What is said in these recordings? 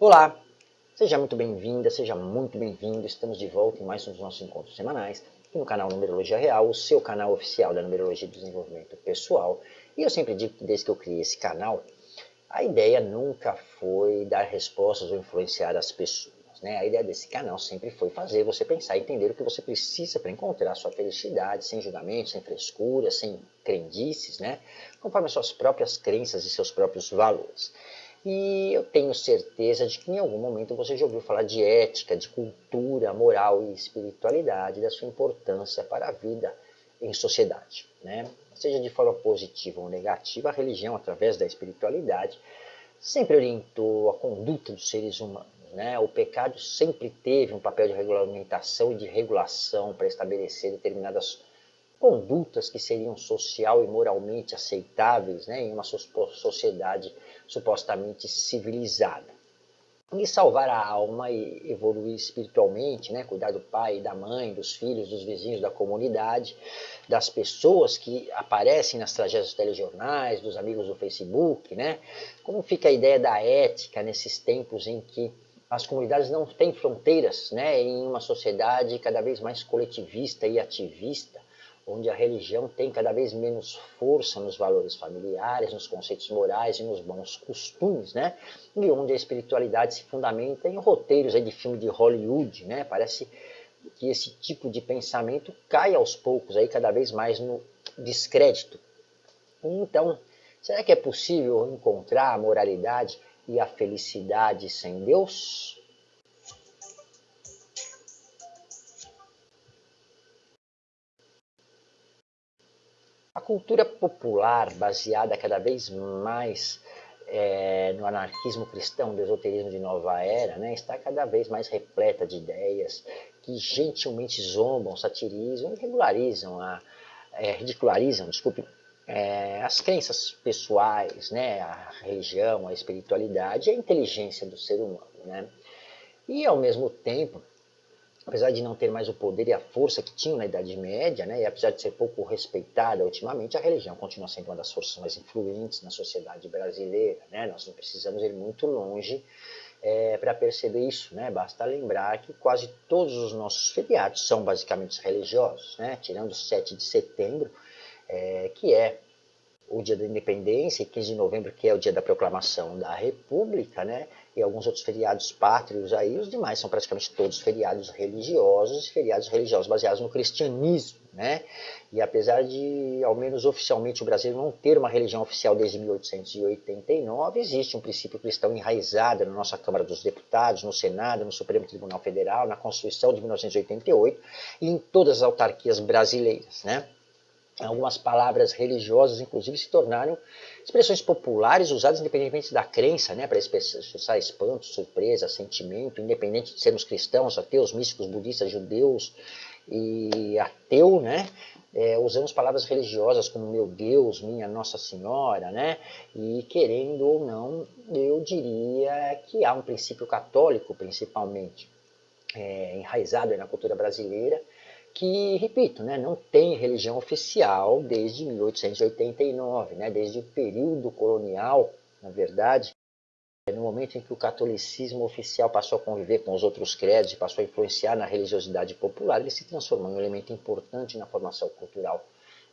Olá, seja muito bem-vinda, seja muito bem-vindo. Estamos de volta em mais um dos nossos encontros semanais aqui no canal Numerologia Real, o seu canal oficial da Numerologia e Desenvolvimento Pessoal. E eu sempre digo que desde que eu criei esse canal, a ideia nunca foi dar respostas ou influenciar as pessoas. Né? A ideia desse canal sempre foi fazer você pensar e entender o que você precisa para encontrar a sua felicidade, sem julgamento, sem frescura, sem crendices, né? conforme as suas próprias crenças e seus próprios valores. E eu tenho certeza de que em algum momento você já ouviu falar de ética, de cultura, moral e espiritualidade, da sua importância para a vida em sociedade. Né? Seja de forma positiva ou negativa, a religião, através da espiritualidade, sempre orientou a conduta dos seres humanos. Né? O pecado sempre teve um papel de regulamentação e de regulação para estabelecer determinadas condutas que seriam social e moralmente aceitáveis né, em uma sociedade supostamente civilizada. E salvar a alma e evoluir espiritualmente, né, cuidar do pai, da mãe, dos filhos, dos vizinhos, da comunidade, das pessoas que aparecem nas tragédias dos telejornais, dos amigos do Facebook, né? Como fica a ideia da ética nesses tempos em que as comunidades não têm fronteiras, né, em uma sociedade cada vez mais coletivista e ativista, onde a religião tem cada vez menos força nos valores familiares, nos conceitos morais e nos bons costumes, né? E onde a espiritualidade se fundamenta em roteiros aí de filme de Hollywood, né? Parece que esse tipo de pensamento cai aos poucos aí cada vez mais no descrédito. Então, será que é possível encontrar a moralidade e a felicidade sem Deus? A cultura popular, baseada cada vez mais é, no anarquismo cristão, do esoterismo de nova era, né, está cada vez mais repleta de ideias que gentilmente zombam, satirizam e regularizam, a, é, ridicularizam, desculpe, é, as crenças pessoais, né, a religião, a espiritualidade e a inteligência do ser humano. Né? E, ao mesmo tempo, apesar de não ter mais o poder e a força que tinha na Idade Média, né, e apesar de ser pouco respeitada ultimamente, a religião continua sendo uma das forças mais influentes na sociedade brasileira. Né? Nós não precisamos ir muito longe é, para perceber isso. Né? Basta lembrar que quase todos os nossos feriados são basicamente religiosos, né? tirando o 7 de setembro, é, que é o dia da independência, e 15 de novembro, que é o dia da proclamação da República, né? e alguns outros feriados pátrios aí, os demais são praticamente todos feriados religiosos, feriados religiosos baseados no cristianismo, né? E apesar de, ao menos oficialmente, o Brasil não ter uma religião oficial desde 1889, existe um princípio cristão enraizado na nossa Câmara dos Deputados, no Senado, no Supremo Tribunal Federal, na Constituição de 1988 e em todas as autarquias brasileiras, né? Algumas palavras religiosas, inclusive, se tornaram expressões populares usadas independentemente da crença, né, para expressar espanto, surpresa, sentimento, independente de sermos cristãos, ateus, místicos, budistas, judeus e ateu, né, é, usamos palavras religiosas como meu Deus, minha Nossa Senhora, né, e querendo ou não, eu diria que há um princípio católico, principalmente, é, enraizado na cultura brasileira, que, repito, né, não tem religião oficial desde 1889, né, desde o período colonial, na verdade, no momento em que o catolicismo oficial passou a conviver com os outros credos e passou a influenciar na religiosidade popular, ele se transformou em um elemento importante na formação cultural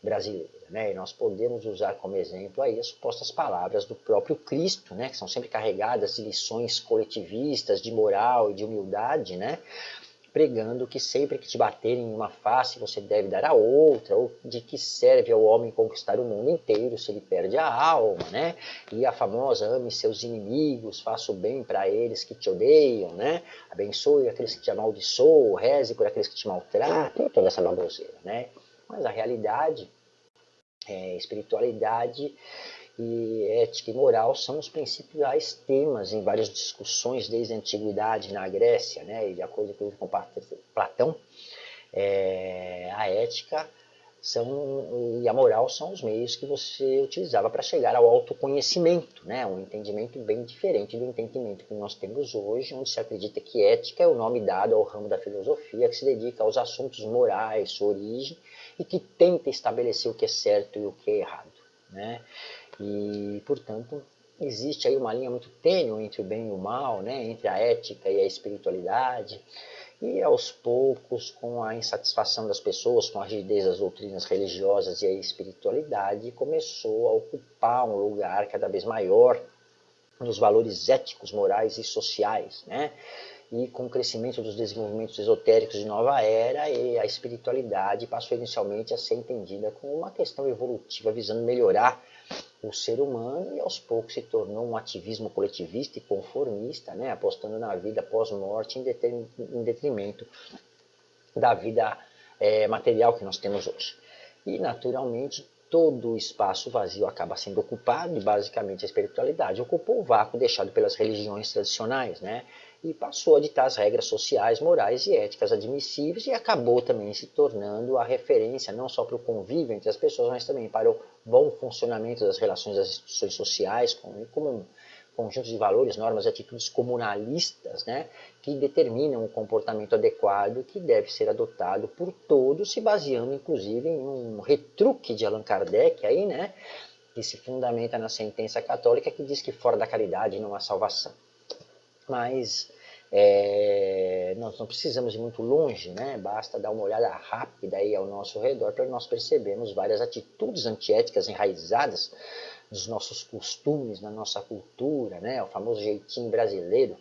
brasileira. Né? E nós podemos usar como exemplo aí as supostas palavras do próprio Cristo, né? que são sempre carregadas de lições coletivistas, de moral e de humildade, né? Pregando que sempre que te baterem em uma face você deve dar a outra, ou de que serve ao homem conquistar o mundo inteiro se ele perde a alma, né? E a famosa ame seus inimigos, faça o bem para eles que te odeiam, né? Abençoe aqueles que te amaldiçoam, reze por aqueles que te maltratam, toda essa baboseira, né? Mas a realidade, é, espiritualidade e ética e moral são os principais temas em várias discussões desde a antiguidade na Grécia, né? E de acordo com Platão, é, a ética são, e a moral são os meios que você utilizava para chegar ao autoconhecimento, né? um entendimento bem diferente do entendimento que nós temos hoje, onde se acredita que ética é o nome dado ao ramo da filosofia que se dedica aos assuntos morais, sua origem, e que tenta estabelecer o que é certo e o que é errado. Né? E, portanto, existe aí uma linha muito tênue entre o bem e o mal, né? entre a ética e a espiritualidade, e aos poucos, com a insatisfação das pessoas, com a rigidez das doutrinas religiosas e a espiritualidade, começou a ocupar um lugar cada vez maior nos valores éticos, morais e sociais, né? E com o crescimento dos desenvolvimentos esotéricos de nova era, a espiritualidade passou inicialmente a ser entendida como uma questão evolutiva visando melhorar o ser humano e aos poucos se tornou um ativismo coletivista e conformista, né, apostando na vida pós-morte em detrimento da vida é, material que nós temos hoje. E naturalmente todo o espaço vazio acaba sendo ocupado e basicamente a espiritualidade ocupou o vácuo deixado pelas religiões tradicionais, né? E passou a ditar as regras sociais, morais e éticas admissíveis e acabou também se tornando a referência não só para o convívio entre as pessoas, mas também para o bom funcionamento das relações das instituições sociais, como, como um conjunto de valores, normas e atitudes comunalistas né, que determinam o comportamento adequado que deve ser adotado por todos, se baseando inclusive em um retruque de Allan Kardec, aí, né, que se fundamenta na sentença católica que diz que fora da caridade não há salvação. Mas é, nós não precisamos ir muito longe, né? basta dar uma olhada rápida aí ao nosso redor para nós percebermos várias atitudes antiéticas enraizadas nos nossos costumes, na nossa cultura, né? o famoso jeitinho brasileiro,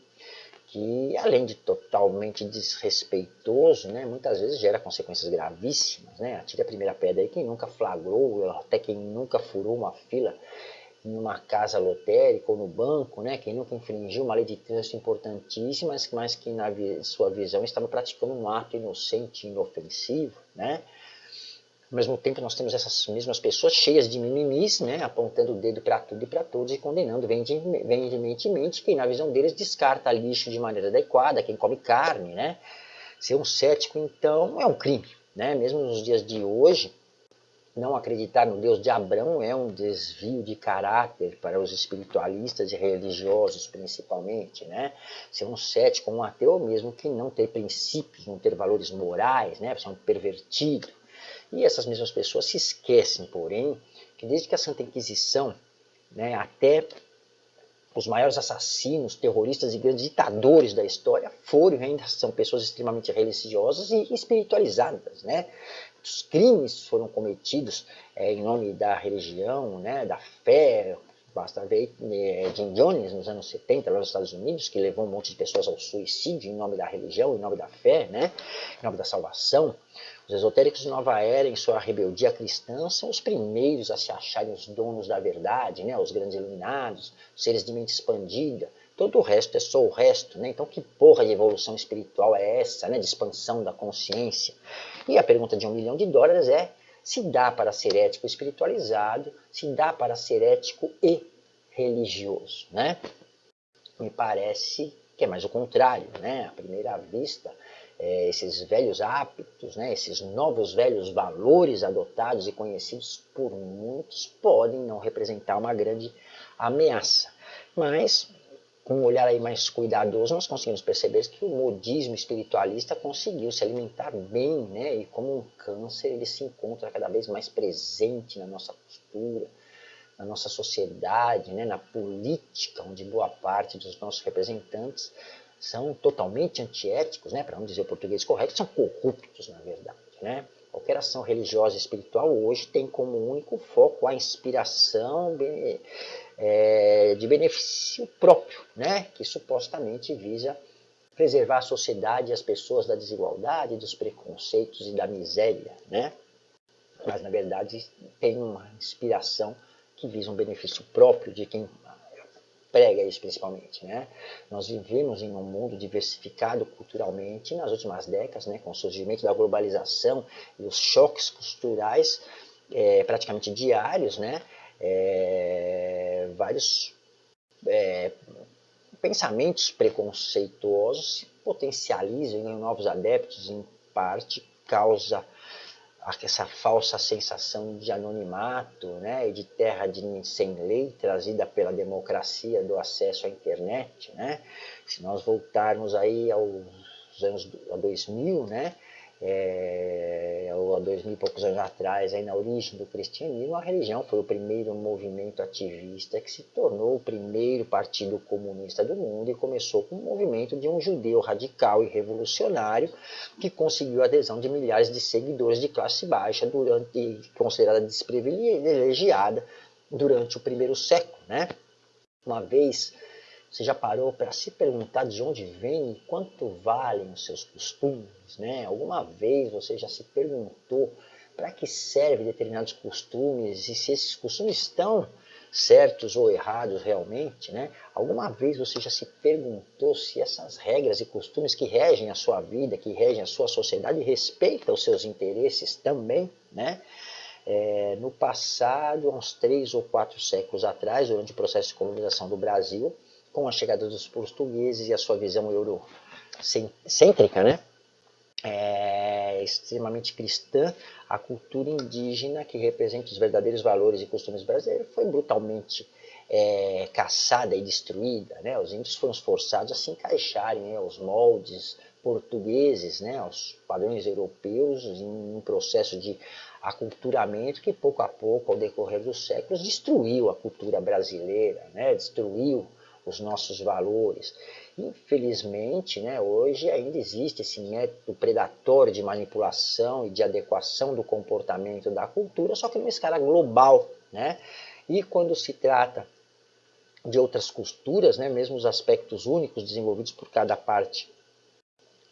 que além de totalmente desrespeitoso, né, muitas vezes gera consequências gravíssimas. Né? Atire a primeira pedra aí quem nunca flagrou, até quem nunca furou uma fila numa casa lotérica ou no banco, né, quem nunca infringiu uma lei de trânsito importantíssima, mas que na sua visão estava praticando um ato inocente inofensivo, né? Ao mesmo tempo nós temos essas mesmas pessoas cheias de mimimis, né, apontando o dedo para tudo e para todos e condenando veementemente quem na visão deles descarta lixo de maneira adequada, quem come carne, né? Ser um cético então é um crime, né? Mesmo nos dias de hoje, não acreditar no Deus de Abraão é um desvio de caráter para os espiritualistas e religiosos, principalmente. Né? Ser um cético, um ateu mesmo que não ter princípios, não ter valores morais, né? ser um pervertido. E essas mesmas pessoas se esquecem, porém, que desde que a Santa Inquisição, né, até os maiores assassinos, terroristas e grandes ditadores da história foram e ainda são pessoas extremamente religiosas e espiritualizadas, né? muitos crimes foram cometidos é, em nome da religião, né, da fé, basta ver é, Jim Jones nos anos 70 lá nos Estados Unidos, que levou um monte de pessoas ao suicídio em nome da religião, em nome da fé, né, em nome da salvação. Os esotéricos de Nova Era, em sua rebeldia cristã, são os primeiros a se acharem os donos da verdade, né, os grandes iluminados, os seres de mente expandida, Todo o resto é só o resto, né? Então que porra de evolução espiritual é essa, né? De expansão da consciência. E a pergunta de um milhão de dólares é se dá para ser ético espiritualizado, se dá para ser ético e religioso, né? Me parece que é mais o contrário, né? À primeira vista, é, esses velhos hábitos, né? esses novos velhos valores adotados e conhecidos por muitos podem não representar uma grande ameaça. Mas com um olhar aí mais cuidadoso, nós conseguimos perceber que o modismo espiritualista conseguiu se alimentar bem, né? E como um câncer, ele se encontra cada vez mais presente na nossa cultura, na nossa sociedade, né? na política, onde boa parte dos nossos representantes são totalmente antiéticos, né? Para não dizer o português correto, são corruptos, na verdade, né? Qualquer ação religiosa e espiritual hoje tem como único foco a inspiração é, de benefício próprio, né? que supostamente visa preservar a sociedade e as pessoas da desigualdade, dos preconceitos e da miséria. Né? Mas, na verdade, tem uma inspiração que visa um benefício próprio de quem prega isso principalmente. Né? Nós vivemos em um mundo diversificado culturalmente nas últimas décadas, né, com o surgimento da globalização e os choques culturais é, praticamente diários, né, é, vários é, pensamentos preconceituosos se potencializam em novos adeptos, em parte causa essa falsa sensação de anonimato né, e de terra de sem lei trazida pela democracia do acesso à internet. Né? Se nós voltarmos aí aos anos 2000, né, é, há dois mil e poucos anos atrás, aí na origem do cristianismo, a religião foi o primeiro movimento ativista que se tornou o primeiro partido comunista do mundo e começou com o movimento de um judeu radical e revolucionário que conseguiu a adesão de milhares de seguidores de classe baixa, durante considerada desprivilegiada durante o primeiro século. Né? Uma vez você já parou para se perguntar de onde vem e quanto valem os seus costumes? Né? Alguma vez você já se perguntou para que servem determinados costumes e se esses costumes estão certos ou errados realmente? Né? Alguma vez você já se perguntou se essas regras e costumes que regem a sua vida, que regem a sua sociedade, respeitam os seus interesses também? Né? É, no passado, há uns três ou quatro séculos atrás, durante o processo de colonização do Brasil, com a chegada dos portugueses e a sua visão eurocêntrica, né? É extremamente cristã, a cultura indígena que representa os verdadeiros valores e costumes brasileiros foi brutalmente é, caçada e destruída. Né? Os índios foram forçados a se encaixarem né, aos moldes portugueses, né, aos padrões europeus, em um processo de aculturamento que pouco a pouco, ao decorrer dos séculos, destruiu a cultura brasileira, né, destruiu os nossos valores. Infelizmente, né, hoje ainda existe esse método predatório de manipulação e de adequação do comportamento da cultura, só que numa escala global. Né? E quando se trata de outras culturas, né, mesmo os aspectos únicos desenvolvidos por cada parte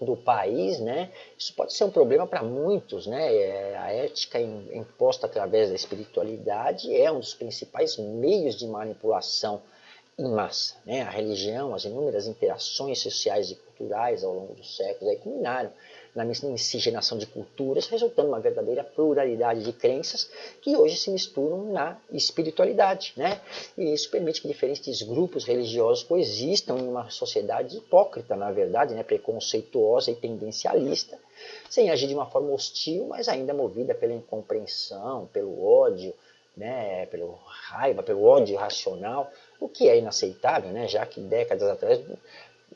do país, né, isso pode ser um problema para muitos. Né? É, a ética imposta através da espiritualidade é um dos principais meios de manipulação em massa. Né? A religião, as inúmeras interações sociais e culturais ao longo dos séculos aí culminaram na miscigenação de culturas, resultando uma verdadeira pluralidade de crenças que hoje se misturam na espiritualidade. Né? E isso permite que diferentes grupos religiosos coexistam em uma sociedade hipócrita, na verdade, né? preconceituosa e tendencialista, sem agir de uma forma hostil, mas ainda movida pela incompreensão, pelo ódio, né? pelo raiva, pelo ódio irracional, o que é inaceitável, né? já que décadas atrás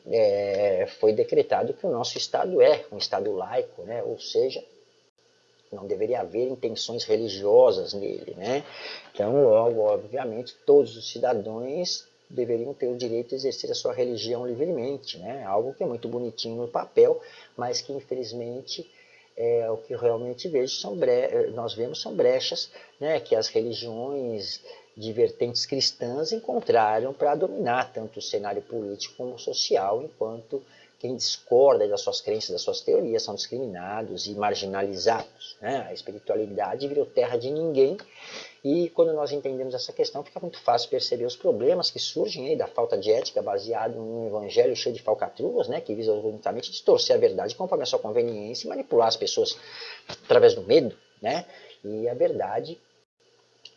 é, foi decretado que o nosso Estado é um Estado laico, né? ou seja, não deveria haver intenções religiosas nele. Né? Então, logo, obviamente, todos os cidadãos deveriam ter o direito de exercer a sua religião livremente, né? algo que é muito bonitinho no papel, mas que infelizmente é, o que realmente vejo são nós vemos são brechas né, que as religiões de vertentes cristãs encontraram para dominar tanto o cenário político como social, enquanto quem discorda das suas crenças, das suas teorias, são discriminados e marginalizados. Né? A espiritualidade virou terra de ninguém e quando nós entendemos essa questão, fica muito fácil perceber os problemas que surgem aí da falta de ética baseado num evangelho cheio de falcatruas, né? que visa unicamente distorcer a verdade conforme a sua conveniência e manipular as pessoas através do medo. Né? E a verdade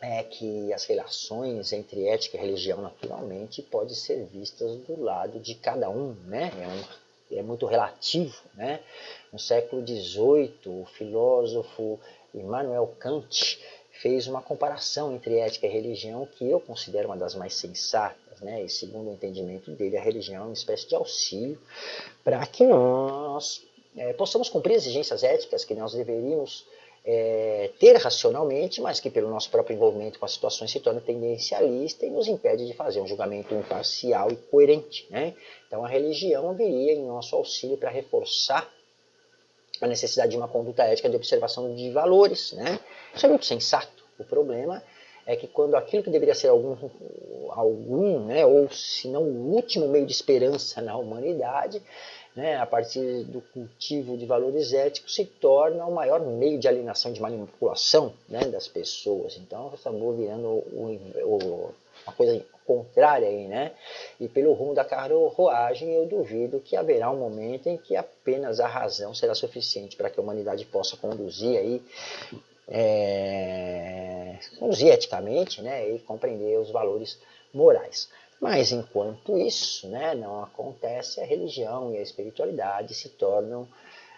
é que as relações entre ética e religião, naturalmente, podem ser vistas do lado de cada um, né? É, um, é muito relativo, né? No século XVIII, o filósofo Immanuel Kant fez uma comparação entre ética e religião que eu considero uma das mais sensatas, né? E segundo o entendimento dele, a religião é uma espécie de auxílio para que nós é, possamos cumprir exigências éticas que nós deveríamos é, ter racionalmente, mas que pelo nosso próprio envolvimento com as situações se torna tendencialista e nos impede de fazer um julgamento imparcial e coerente. Né? Então a religião viria em nosso auxílio para reforçar a necessidade de uma conduta ética de observação de valores. Né? Isso é muito sensato. O problema é que quando aquilo que deveria ser algum, algum né, ou se não o último meio de esperança na humanidade, né, a partir do cultivo de valores éticos, se torna o maior meio de alienação, de manipulação né, das pessoas. Então, acabou virando o, o, uma coisa contrária aí, né? E pelo rumo da carruagem, eu duvido que haverá um momento em que apenas a razão será suficiente para que a humanidade possa conduzir aí, é, conduzir eticamente, né? E compreender os valores morais. Mas enquanto isso né, não acontece, a religião e a espiritualidade se tornam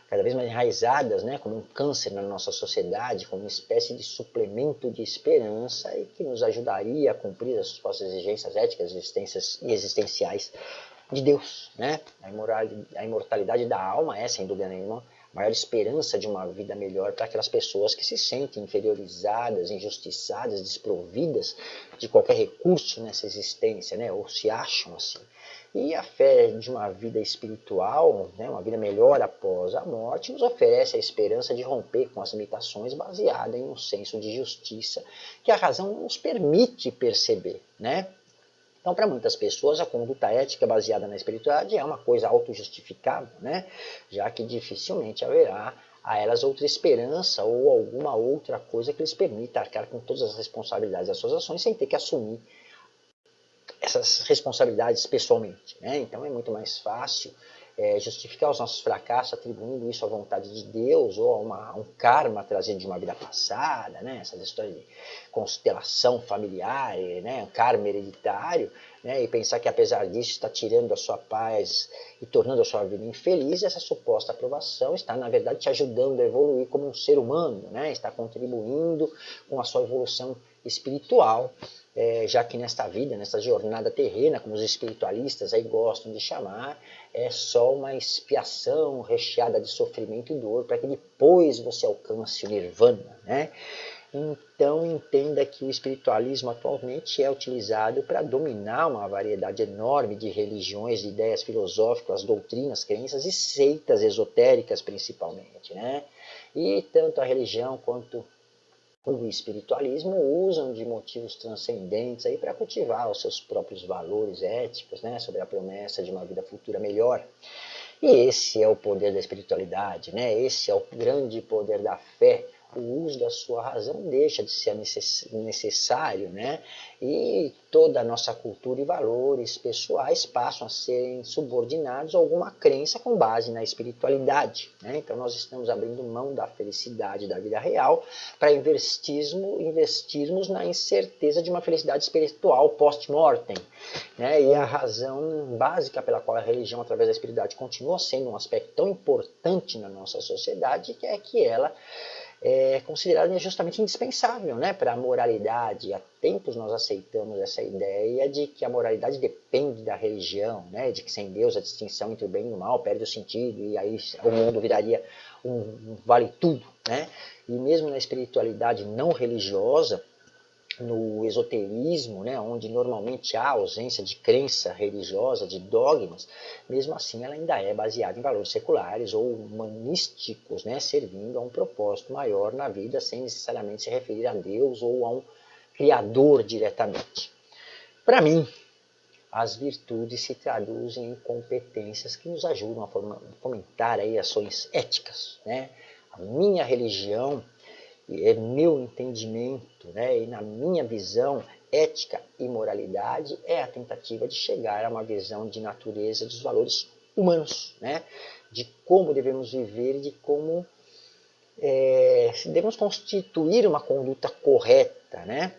cada vez mais enraizadas, né, como um câncer na nossa sociedade, como uma espécie de suplemento de esperança e que nos ajudaria a cumprir as suas exigências éticas e existenciais de Deus. Né? A imortalidade da alma é, sem dúvida nenhuma, maior esperança de uma vida melhor para aquelas pessoas que se sentem inferiorizadas, injustiçadas, desprovidas de qualquer recurso nessa existência, né? ou se acham assim. E a fé de uma vida espiritual, né, uma vida melhor após a morte, nos oferece a esperança de romper com as limitações baseada em um senso de justiça que a razão nos permite perceber. Né? Então, para muitas pessoas, a conduta ética baseada na espiritualidade é uma coisa autojustificável, né? já que dificilmente haverá a elas outra esperança ou alguma outra coisa que lhes permita arcar com todas as responsabilidades das suas ações sem ter que assumir essas responsabilidades pessoalmente. Né? Então é muito mais fácil é, justificar os nossos fracassos atribuindo isso à vontade de Deus ou a, uma, a um karma trazido de uma vida passada, né? essas histórias de constelação familiar, né? karma hereditário, né? e pensar que apesar disso está tirando a sua paz e tornando a sua vida infeliz, essa suposta aprovação está na verdade te ajudando a evoluir como um ser humano, né? está contribuindo com a sua evolução espiritual é, já que nesta vida, nesta jornada terrena, como os espiritualistas aí gostam de chamar, é só uma expiação recheada de sofrimento e dor para que depois você alcance o nirvana, né? Então entenda que o espiritualismo atualmente é utilizado para dominar uma variedade enorme de religiões, de ideias filosóficas, doutrinas, crenças e seitas esotéricas principalmente, né? E tanto a religião quanto o espiritualismo usam de motivos transcendentes para cultivar os seus próprios valores éticos, né, sobre a promessa de uma vida futura melhor. E esse é o poder da espiritualidade, né? Esse é o grande poder da fé o uso da sua razão deixa de ser necessário, né? E toda a nossa cultura e valores pessoais passam a serem subordinados a alguma crença com base na espiritualidade. Né? Então nós estamos abrindo mão da felicidade da vida real para investirmos, investirmos na incerteza de uma felicidade espiritual post-mortem. Né? E a razão básica pela qual a religião, através da espiritualidade, continua sendo um aspecto tão importante na nossa sociedade é que ela é considerada justamente indispensável né, para a moralidade. Há tempos nós aceitamos essa ideia de que a moralidade depende da religião, né, de que sem Deus a distinção entre o bem e o mal perde o sentido e aí o mundo viraria um, um vale tudo. Né? E mesmo na espiritualidade não religiosa, no esoterismo, né, onde normalmente há ausência de crença religiosa, de dogmas, mesmo assim ela ainda é baseada em valores seculares ou humanísticos, né, servindo a um propósito maior na vida, sem necessariamente se referir a Deus ou a um Criador diretamente. Para mim, as virtudes se traduzem em competências que nos ajudam a fomentar aí ações éticas. Né? A minha religião é meu entendimento né, e na minha visão, ética e moralidade é a tentativa de chegar a uma visão de natureza dos valores humanos, né, de como devemos viver e de como é, devemos constituir uma conduta correta, né,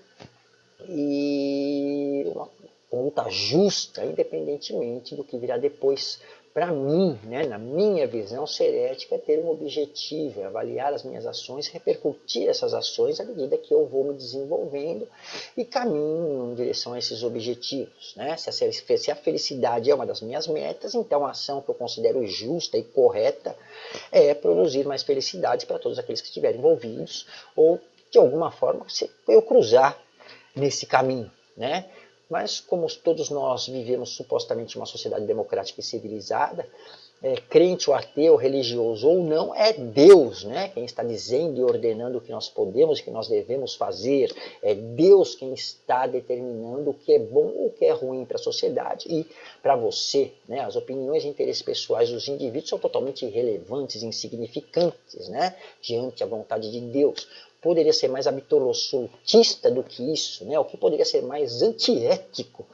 e uma conduta justa, independentemente do que virá depois para mim, né, na minha visão, ser ética é ter um objetivo, é avaliar as minhas ações, repercutir essas ações à medida que eu vou me desenvolvendo e caminho em direção a esses objetivos. Né? Se, a, se a felicidade é uma das minhas metas, então a ação que eu considero justa e correta é produzir mais felicidade para todos aqueles que estiverem envolvidos ou, de alguma forma, eu cruzar nesse caminho. Né? Mas como todos nós vivemos supostamente uma sociedade democrática e civilizada, é, crente ou ateu, religioso ou não, é Deus né, quem está dizendo e ordenando o que nós podemos e o que nós devemos fazer. É Deus quem está determinando o que é bom ou o que é ruim para a sociedade e para você. Né, as opiniões e interesses pessoais dos indivíduos são totalmente irrelevantes, insignificantes né, diante da vontade de Deus poderia ser mais absolutista do que isso, né? O que poderia ser mais antiético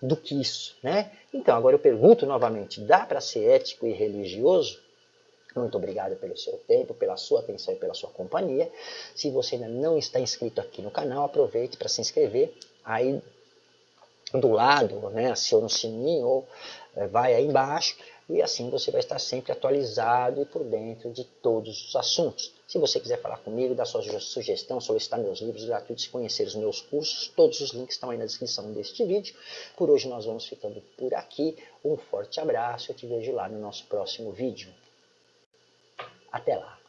do que isso, né? Então, agora eu pergunto novamente, dá para ser ético e religioso? Muito obrigado pelo seu tempo, pela sua atenção e pela sua companhia. Se você ainda não está inscrito aqui no canal, aproveite para se inscrever. Aí do lado, né, aciona o sininho ou é, vai aí embaixo e assim você vai estar sempre atualizado e por dentro de todos os assuntos. Se você quiser falar comigo, dar sua sugestão, solicitar meus livros gratuitos, conhecer os meus cursos, todos os links estão aí na descrição deste vídeo. Por hoje nós vamos ficando por aqui. Um forte abraço, eu te vejo lá no nosso próximo vídeo. Até lá!